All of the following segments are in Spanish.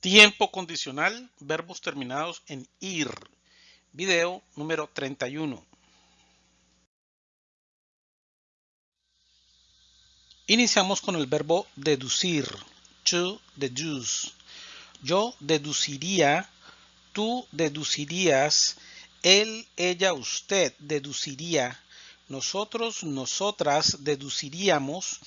Tiempo condicional, verbos terminados en ir. Video número 31. Iniciamos con el verbo deducir. To deduce. Yo deduciría, tú deducirías, él, ella, usted deduciría, nosotros, nosotras deduciríamos,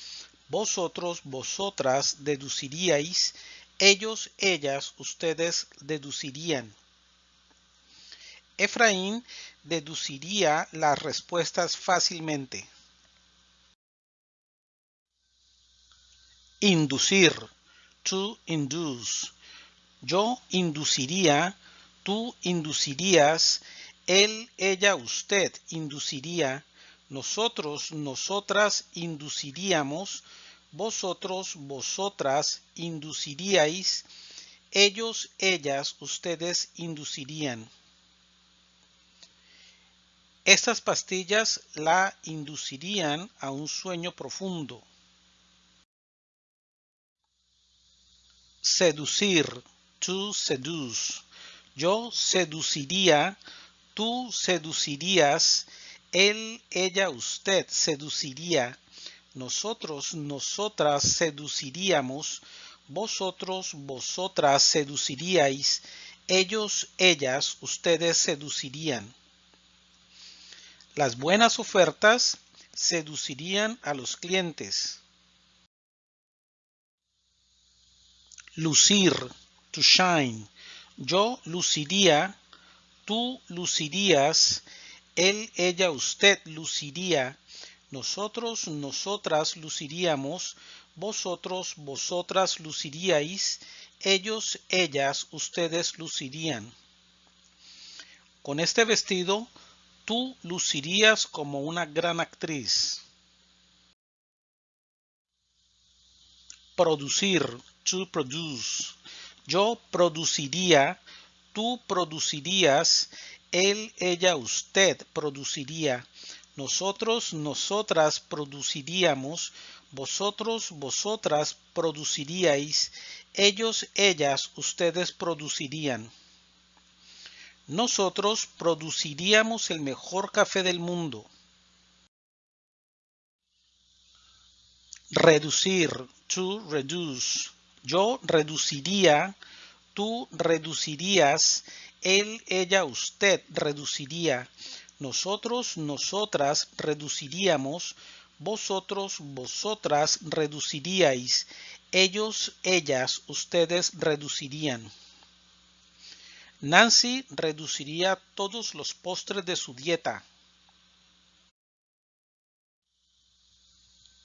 vosotros, vosotras deduciríais, ellos, ellas, ustedes deducirían. Efraín deduciría las respuestas fácilmente. Inducir. To induce. Yo induciría, tú inducirías, él, ella, usted induciría, nosotros, nosotras induciríamos, vosotros, vosotras induciríais, ellos, ellas, ustedes inducirían. Estas pastillas la inducirían a un sueño profundo. Seducir, to seduce. Yo seduciría, tú seducirías, él, ella, usted seduciría, nosotros, nosotras seduciríamos, vosotros, vosotras seduciríais, ellos, ellas, ustedes seducirían. Las buenas ofertas seducirían a los clientes. Lucir, to shine. Yo luciría, tú lucirías, él, ella, usted luciría, nosotros, nosotras luciríamos, vosotros, vosotras luciríais, ellos, ellas, ustedes lucirían. Con este vestido, tú lucirías como una gran actriz. Producir, to produce. Yo produciría, tú producirías, él, ella, usted produciría, nosotros, nosotras produciríamos, vosotros, vosotras produciríais, ellos, ellas, ustedes producirían. Nosotros produciríamos el mejor café del mundo. Reducir, to reduce. Yo reduciría, tú reducirías, él, ella, usted reduciría, nosotros, nosotras reduciríamos, vosotros, vosotras reduciríais, ellos, ellas, ustedes reducirían. Nancy reduciría todos los postres de su dieta.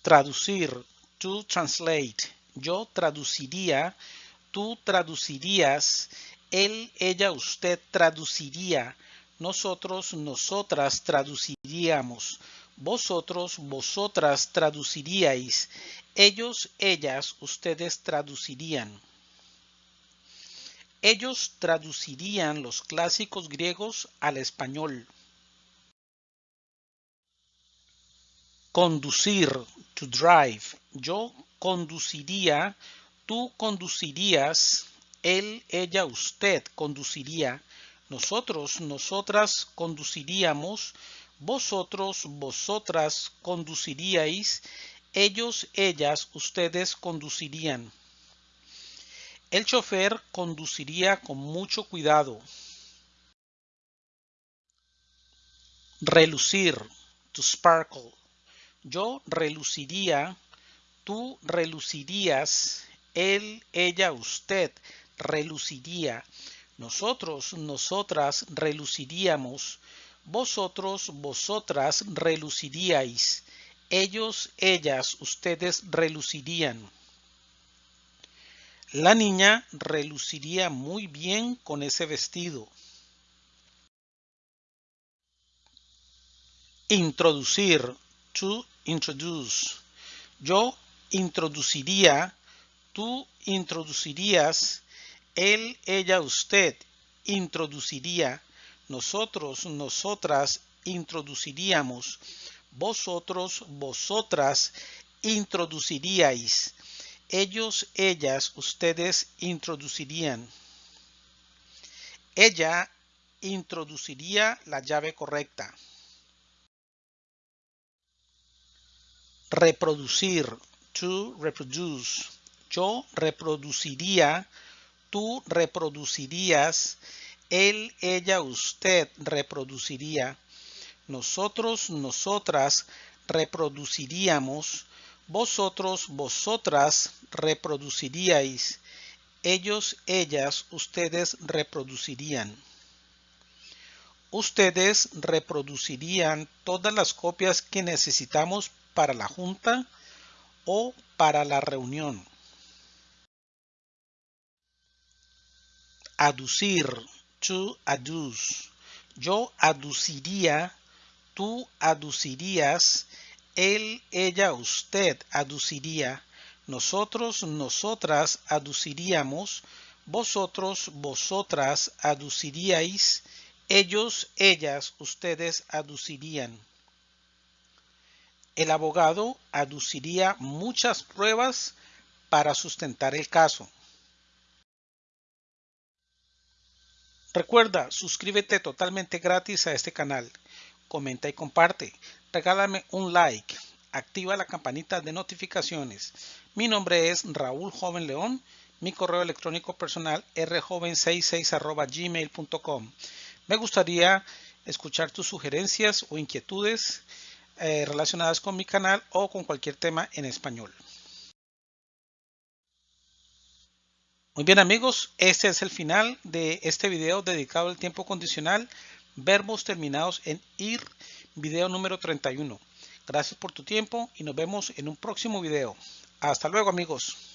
Traducir, to translate. Yo traduciría, tú traducirías, él, ella, usted traduciría, nosotros, nosotras traduciríamos, vosotros, vosotras traduciríais, ellos, ellas, ustedes traducirían. Ellos traducirían los clásicos griegos al español. Conducir, to drive. Yo conduciría, tú conducirías, él, ella, usted conduciría, nosotros, nosotras conduciríamos, vosotros, vosotras conduciríais, ellos, ellas, ustedes conducirían. El chofer conduciría con mucho cuidado. Relucir, to sparkle. Yo reluciría, tú relucirías, él, ella, usted reluciría, nosotros, nosotras reluciríamos, vosotros, vosotras reluciríais, ellos, ellas, ustedes relucirían. La niña reluciría muy bien con ese vestido. Introducir, to introduce. Yo introduciría, tú introducirías, él, ella, usted introduciría, nosotros, nosotras introduciríamos, vosotros, vosotras introduciríais, ellos, ellas, ustedes introducirían. Ella introduciría la llave correcta. Reproducir, to reproduce. Yo reproduciría, tú reproducirías, él, ella, usted reproduciría. Nosotros, nosotras reproduciríamos. Vosotros, vosotras reproduciríais. Ellos, ellas, ustedes reproducirían. Ustedes reproducirían todas las copias que necesitamos para la junta o para la reunión. Aducir, to adduce. Yo aduciría, tú aducirías, él, ella, usted aduciría, nosotros, nosotras aduciríamos, vosotros, vosotras aduciríais, ellos, ellas, ustedes aducirían. El abogado aduciría muchas pruebas para sustentar el caso. Recuerda, suscríbete totalmente gratis a este canal comenta y comparte. Regálame un like. Activa la campanita de notificaciones. Mi nombre es Raúl Joven León. Mi correo electrónico personal rjoven66 gmail.com. Me gustaría escuchar tus sugerencias o inquietudes eh, relacionadas con mi canal o con cualquier tema en español. Muy bien amigos, este es el final de este video dedicado al tiempo condicional verbos terminados en ir, video número 31. Gracias por tu tiempo y nos vemos en un próximo video. Hasta luego amigos.